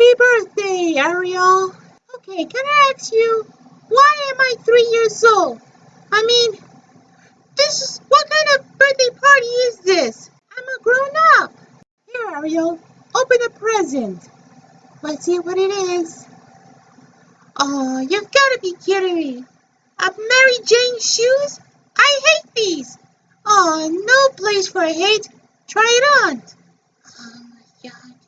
Happy birthday, Ariel. Okay, can I ask you, why am I three years old? I mean, this is, what kind of birthday party is this? I'm a grown up. Here, Ariel, open a present. Let's see what it is. Oh, you've got to be kidding me. A Mary Jane shoes? I hate these. Oh, no place for hate. Try it on. Oh my God.